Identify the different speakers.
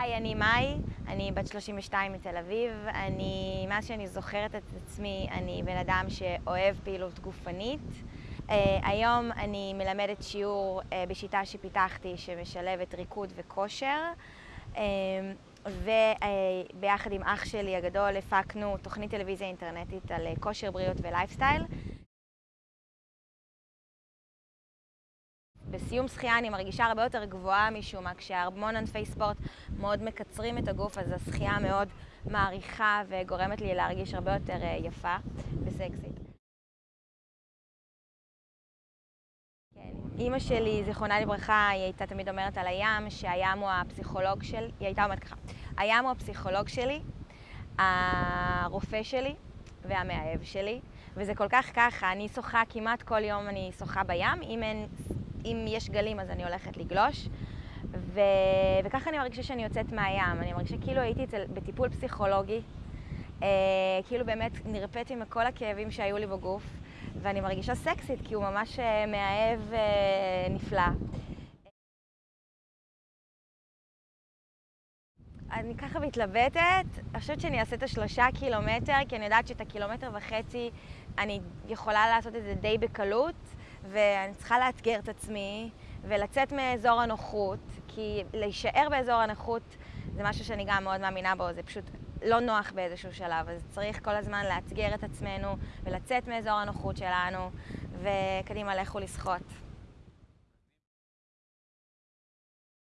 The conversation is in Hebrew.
Speaker 1: היי, אני מאי, אני בת 32 מתל אביב. אני, מאז שאני זוכרת את עצמי, אני בן אדם שאוהב פעילות גופנית. Uh, היום אני מלמדת שיעור uh, בשיטה שפיתחתי שמשלבת ריקוד וכושר. Uh, וביחד uh, עם אח שלי הגדול הפקנו תוכנית טלוויזיה אינטרנטית על כושר, בריאות ולייפסטייל. בסיום שחייה אני מרגישה הרבה יותר גבוהה משום מה, כשהמון ענפי ספורט מאוד מקצרים את הגוף, אז השחייה מאוד מעריכה וגורמת לי להרגיש הרבה יותר יפה וסקסית. כן. אימא שלי, זיכרונה לברכה, היא הייתה תמיד אומרת על הים שהים הוא הפסיכולוג של... היא הייתה אומרת ככה, הים הוא הפסיכולוג שלי, הרופא שלי והמאהב שלי, וזה כל כך ככה, אני שוחה כמעט כל יום, אני שוחה בים, אם אין אם יש גלים אז אני הולכת לגלוש. ו... וככה אני מרגישה שאני יוצאת מהים. אני מרגישה כאילו הייתי אצל... בטיפול פסיכולוגי, אה, כאילו באמת נרפאתי מכל הכאבים שהיו לי בגוף, ואני מרגישה סקסית כי הוא ממש אה, מאהב אה, נפלא. אני ככה מתלבטת, אני חושבת שאני אעשה את השלושה קילומטר, כי אני יודעת שאת הקילומטר וחצי אני יכולה לעשות את זה די בקלות. ואני צריכה לאתגר את עצמי ולצאת מאזור הנוחות, כי להישאר באזור הנוחות זה משהו שאני גם מאוד מאמינה בו, זה פשוט לא נוח באיזשהו שלב, אז צריך כל הזמן לאתגר את עצמנו ולצאת מאזור הנוחות שלנו, וקדימה, לכו לשחות.